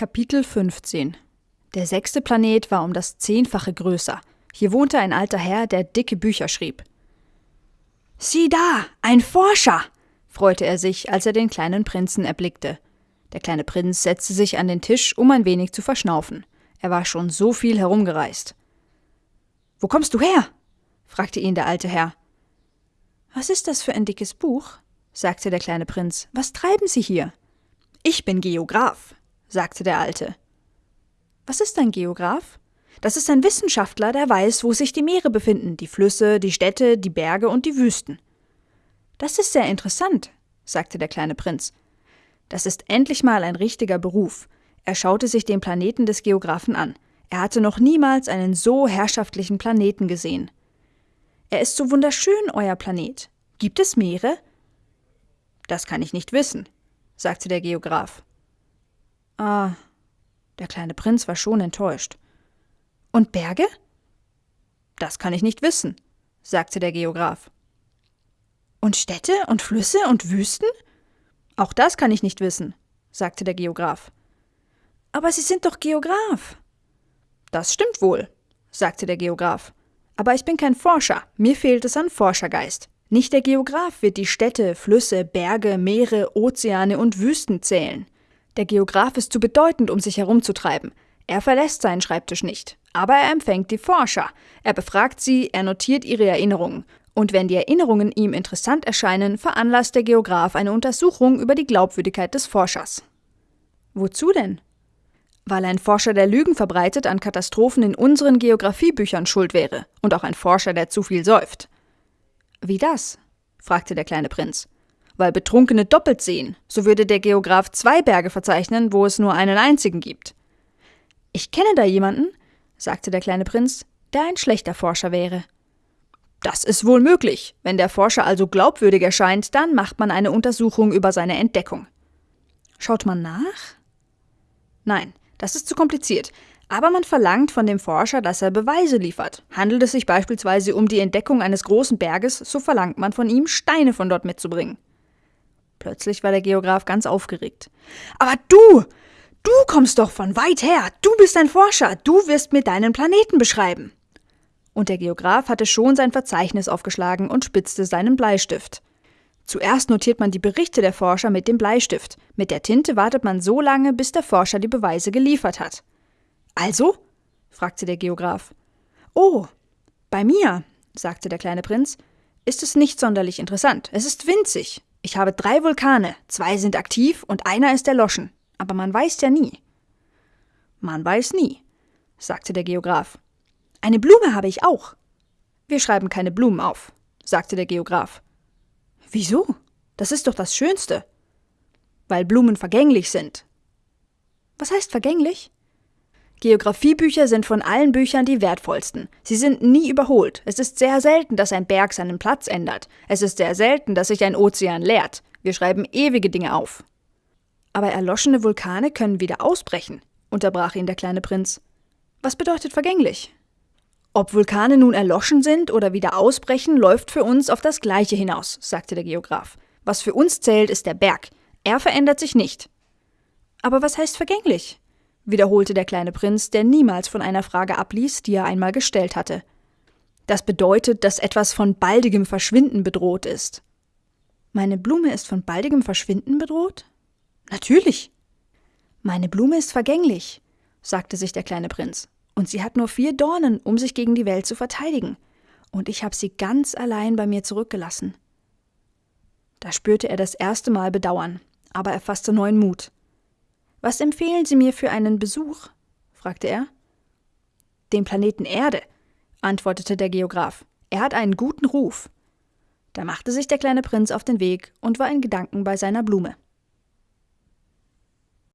Kapitel 15 Der sechste Planet war um das Zehnfache größer. Hier wohnte ein alter Herr, der dicke Bücher schrieb. Sieh da, ein Forscher! freute er sich, als er den kleinen Prinzen erblickte. Der kleine Prinz setzte sich an den Tisch, um ein wenig zu verschnaufen. Er war schon so viel herumgereist. Wo kommst du her? fragte ihn der alte Herr. Was ist das für ein dickes Buch? sagte der kleine Prinz. Was treiben Sie hier? Ich bin Geograph, sagte der Alte. Was ist ein Geograph? Das ist ein Wissenschaftler, der weiß, wo sich die Meere befinden, die Flüsse, die Städte, die Berge und die Wüsten. Das ist sehr interessant, sagte der kleine Prinz. Das ist endlich mal ein richtiger Beruf. Er schaute sich den Planeten des Geographen an. Er hatte noch niemals einen so herrschaftlichen Planeten gesehen. Er ist so wunderschön, euer Planet. Gibt es Meere? Das kann ich nicht wissen, sagte der Geograph. Ah, der kleine Prinz war schon enttäuscht. Und Berge? Das kann ich nicht wissen, sagte der Geograph. Und Städte und Flüsse und Wüsten? Auch das kann ich nicht wissen, sagte der Geograph. Aber Sie sind doch Geograph. Das stimmt wohl, sagte der Geograph. Aber ich bin kein Forscher, mir fehlt es an Forschergeist. Nicht der Geograph wird die Städte, Flüsse, Berge, Meere, Ozeane und Wüsten zählen. Der Geograph ist zu bedeutend, um sich herumzutreiben. Er verlässt seinen Schreibtisch nicht. Aber er empfängt die Forscher. Er befragt sie, er notiert ihre Erinnerungen. Und wenn die Erinnerungen ihm interessant erscheinen, veranlasst der Geograph eine Untersuchung über die Glaubwürdigkeit des Forschers. Wozu denn? Weil ein Forscher, der Lügen verbreitet, an Katastrophen in unseren Geographiebüchern schuld wäre. Und auch ein Forscher, der zu viel säuft. Wie das? fragte der kleine Prinz. Weil Betrunkene doppelt sehen, so würde der Geograph zwei Berge verzeichnen, wo es nur einen einzigen gibt. Ich kenne da jemanden, sagte der kleine Prinz, der ein schlechter Forscher wäre. Das ist wohl möglich. Wenn der Forscher also glaubwürdig erscheint, dann macht man eine Untersuchung über seine Entdeckung. Schaut man nach? Nein, das ist zu kompliziert. Aber man verlangt von dem Forscher, dass er Beweise liefert. Handelt es sich beispielsweise um die Entdeckung eines großen Berges, so verlangt man von ihm, Steine von dort mitzubringen. Plötzlich war der Geograph ganz aufgeregt. Aber du! Du kommst doch von weit her! Du bist ein Forscher! Du wirst mir deinen Planeten beschreiben! Und der Geograph hatte schon sein Verzeichnis aufgeschlagen und spitzte seinen Bleistift. Zuerst notiert man die Berichte der Forscher mit dem Bleistift. Mit der Tinte wartet man so lange, bis der Forscher die Beweise geliefert hat. Also? fragte der Geograph. Oh, bei mir, sagte der kleine Prinz, ist es nicht sonderlich interessant. Es ist winzig. Ich habe drei Vulkane, zwei sind aktiv und einer ist erloschen. Aber man weiß ja nie. Man weiß nie, sagte der Geograph. Eine Blume habe ich auch. Wir schreiben keine Blumen auf, sagte der Geograph. Wieso? Das ist doch das Schönste. Weil Blumen vergänglich sind. Was heißt vergänglich? Geographiebücher sind von allen Büchern die wertvollsten. Sie sind nie überholt. Es ist sehr selten, dass ein Berg seinen Platz ändert. Es ist sehr selten, dass sich ein Ozean leert. Wir schreiben ewige Dinge auf. Aber erloschene Vulkane können wieder ausbrechen, unterbrach ihn der kleine Prinz. Was bedeutet vergänglich? Ob Vulkane nun erloschen sind oder wieder ausbrechen, läuft für uns auf das Gleiche hinaus, sagte der Geograph. Was für uns zählt, ist der Berg. Er verändert sich nicht. Aber was heißt vergänglich? Wiederholte der kleine Prinz, der niemals von einer Frage abließ, die er einmal gestellt hatte. Das bedeutet, dass etwas von baldigem Verschwinden bedroht ist. Meine Blume ist von baldigem Verschwinden bedroht? Natürlich. Meine Blume ist vergänglich, sagte sich der kleine Prinz, und sie hat nur vier Dornen, um sich gegen die Welt zu verteidigen, und ich habe sie ganz allein bei mir zurückgelassen. Da spürte er das erste Mal Bedauern, aber er fasste neuen Mut. Was empfehlen Sie mir für einen Besuch? fragte er. Den Planeten Erde, antwortete der Geograph. Er hat einen guten Ruf. Da machte sich der kleine Prinz auf den Weg und war in Gedanken bei seiner Blume.